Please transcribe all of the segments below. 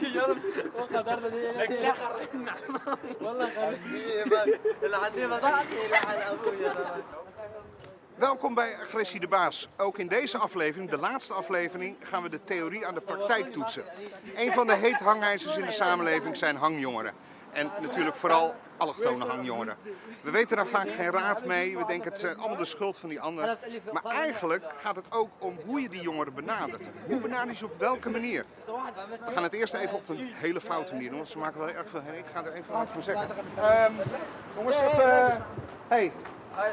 تجرب وقدرت لك لا خرجنا والله خرجنا اللي ضحكي لعن ابويا Welkom bij Agressie de Baas. Ook in deze aflevering, de laatste aflevering, gaan we de theorie aan de praktijk toetsen. Een van de heet hangijzers in de samenleving zijn hangjongeren. En natuurlijk vooral allochtone hangjongeren. We weten daar vaak geen raad mee, we denken het is allemaal de schuld van die anderen. Maar eigenlijk gaat het ook om hoe je die jongeren benadert. Hoe benader je ze op welke manier? We gaan het eerst even op een hele foute manier doen, want ze maken wel erg veel herrie. Ik ga er even wat voor zeggen. Ehm, jongens, even... hey, eh,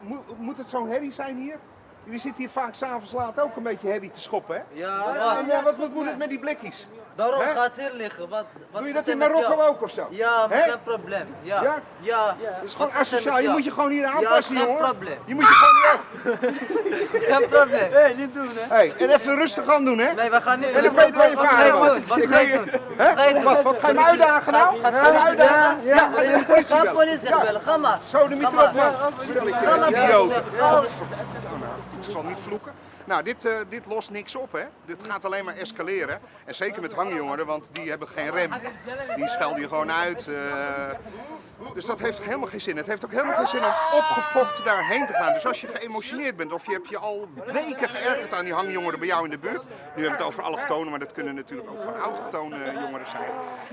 moet, moet het zo'n herrie zijn hier? Jullie zitten hier vaak s'avonds laat ook een beetje herrie te schoppen, hè? Ja, En wat? eh, wat, wat moet het met die blikjes? Daarom Hè? gaat hier liggen. Wat, wat Doe je dat in Marokko ook of zo? Ja, maar Hè? geen probleem. Ja. Ja? Ja. Het is gewoon asociaal. Je moet je gewoon hier Ja, aanpassen, geen jongen. probleem. Je moet je gewoon hier... Geen probleem. Hé, niet doen hè. Hey, en even rustig aan doen, hè? Nee, we gaan niet En ik weet waar je Wat vader ga je was. doen? Wat ga je doen? Wat ga je doen? Wat, wat ga je me uitdagen nou? Ga je me politie uitdagen? Ja, ga je de politie Ga bellen? politie Ja. bellen, ga maar. Zo, de Ga mieter op, maar. man. Stel ik Ga politie. Ga- Ik zal niet vloeken. Nou, dit, eh, dit lost niks op, hè? Dit gaat alleen maar escaleren. En zeker met hangjongeren, want die hebben geen rem. Die schelden je gewoon uit. eh. dus dat heeft helemaal geen zin. Het heeft ook helemaal geen zin om opgefokt daarheen te gaan. Dus als je geëmotioneerd bent of je hebt je al weken geërgerd aan die hangjongeren bij jou in de buurt. Nu hebben we het over allochtonen, maar dat kunnen natuurlijk ook gewoon autochtone jongeren zijn.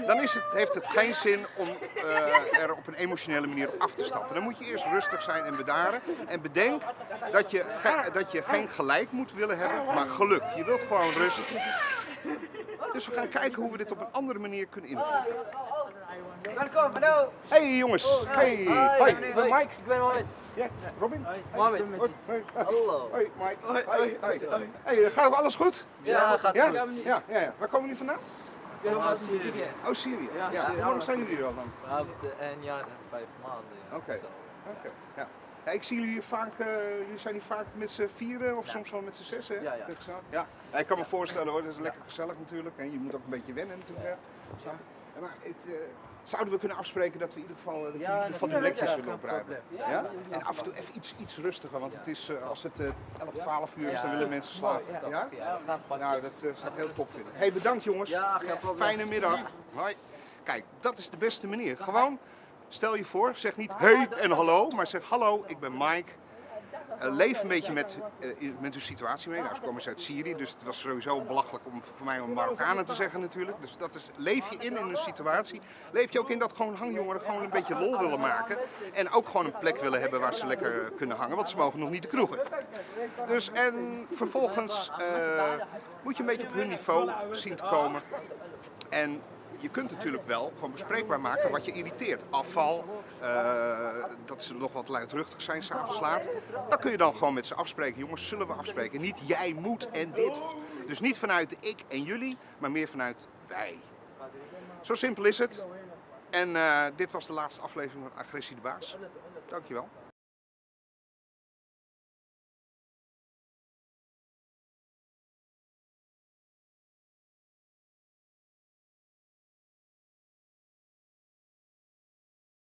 Dan is het, heeft het geen zin om eh, er op een emotionele manier op af te stappen. Dan moet je eerst rustig zijn en bedaren. En bedenk dat je, dat je geen gelijk moet willen hebben, maar geluk. Je wilt gewoon rust. Dus we gaan kijken hoe we dit op een andere manier kunnen invullen. Welkom, hallo. Hey jongens. Hey. Hoi, ik ben Mike. Ik ben Mohamed. Ja, Robin. Mohamed. Hallo. Hoi, Mike. Hoi. Hoi. Hey, gaat alles goed? Ja, gaat Ja? goed. Ja, ja, ja. Waar komen jullie vandaan? Ik ben uit Syrië. Oh, Syrië. Ja. Hoe lang zijn jullie er al dan? We hebben een jaar en vijf maanden. ja. Oké. Oké. Ja. Ja, ik zie jullie hier vaak, eh, jullie zijn hier vaak met z'n vieren of soms wel met z'n zessen. hè? Ja, ja. Ja. Ja, ik kan me voorstellen hoor, dat is lekker gezellig natuurlijk. En je moet ook een beetje wennen natuurlijk. Ja, Maar het, eh, zouden we kunnen afspreken dat we in ieder geval, eh, dat jullie in ieder geval die natuurlijk. blikjes Ja, willen opruimen? Ja? En af en toe even iets, iets rustiger, want het is, eh, als het eh 11, 12 uur is, dan willen mensen slapen. Ja? Nou, dat zou ik heel top vinden. hey, bedankt jongens. Ja, geen probleem. Fijne middag. Hoi. Kijk, dat is de beste manier. Gewoon, stel je voor, zeg niet hey en hallo, maar zeg hallo, ik ben Mike. Eh, leef een beetje met, eh, met uw situatie mee. Nou, ze komen uit Syrië, dus het was sowieso belachelijk om voor mij om Marokkanen te zeggen natuurlijk. Dus dat is, leef je in in een situatie. Leef je ook in dat gewoon hangjongeren gewoon een beetje lol willen maken. En ook gewoon een plek willen hebben waar ze lekker kunnen hangen, want ze mogen nog niet de kroegen. Dus en vervolgens eh, moet je een beetje op hun niveau zien te komen. En je kunt natuurlijk wel gewoon bespreekbaar maken wat je irriteert. Afval, eh, dat ze nog wat luidruchtig zijn s'avonds laat. Dan kun je dan gewoon met ze afspreken. Jongens, zullen we afspreken? Niet jij moet en dit. Dus niet vanuit ik en jullie, maar meer vanuit wij. Zo simpel is het. En eh, dit was de laatste aflevering van Agressie de Baas. Dankjewel.